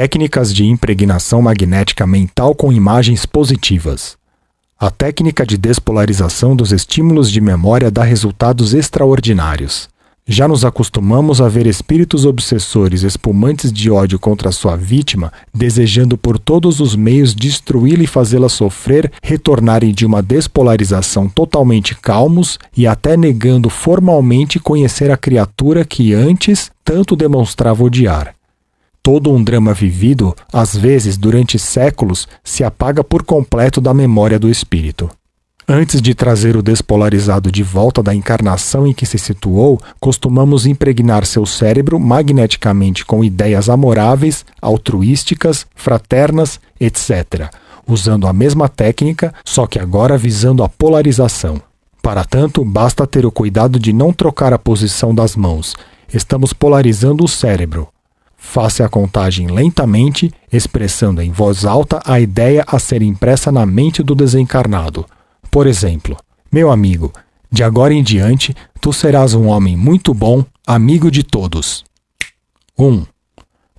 Técnicas de impregnação magnética mental com imagens positivas. A técnica de despolarização dos estímulos de memória dá resultados extraordinários. Já nos acostumamos a ver espíritos obsessores espumantes de ódio contra sua vítima, desejando por todos os meios destruí-la e fazê-la sofrer, retornarem de uma despolarização totalmente calmos e até negando formalmente conhecer a criatura que antes tanto demonstrava odiar. Todo um drama vivido, às vezes durante séculos, se apaga por completo da memória do espírito. Antes de trazer o despolarizado de volta da encarnação em que se situou, costumamos impregnar seu cérebro magneticamente com ideias amoráveis, altruísticas, fraternas, etc., usando a mesma técnica, só que agora visando a polarização. Para tanto, basta ter o cuidado de não trocar a posição das mãos. Estamos polarizando o cérebro. Faça a contagem lentamente, expressando em voz alta a ideia a ser impressa na mente do desencarnado. Por exemplo, meu amigo, de agora em diante tu serás um homem muito bom, amigo de todos. 1. Um,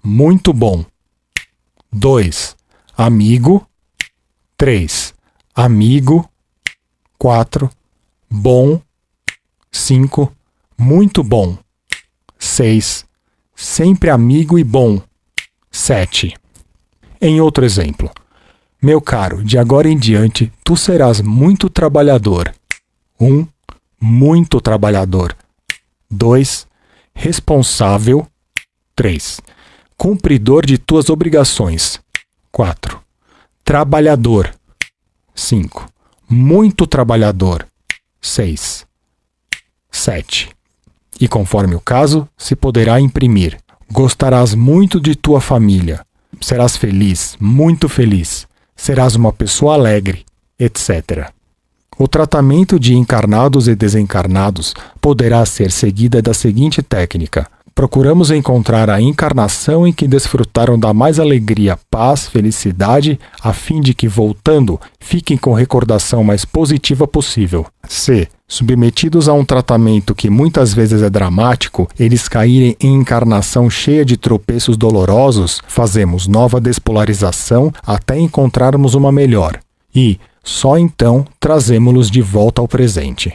muito bom. 2. Amigo. 3. Amigo. 4. Bom. 5. Muito bom. 6. Sempre amigo e bom. 7. Em outro exemplo, meu caro, de agora em diante, tu serás muito trabalhador. 1. Um, muito trabalhador. 2. Responsável. 3. Cumpridor de tuas obrigações. 4. Trabalhador. 5. Muito trabalhador. 6. 7. E conforme o caso, se poderá imprimir. Gostarás muito de tua família. Serás feliz, muito feliz serás uma pessoa alegre, etc. O tratamento de encarnados e desencarnados poderá ser seguida da seguinte técnica: procuramos encontrar a encarnação em que desfrutaram da mais alegria, paz, felicidade, a fim de que, voltando, fiquem com recordação mais positiva possível. C. Submetidos a um tratamento que muitas vezes é dramático, eles caírem em encarnação cheia de tropeços dolorosos, fazemos nova despolarização até encontrarmos uma melhor. E, só então, trazemos-los de volta ao presente.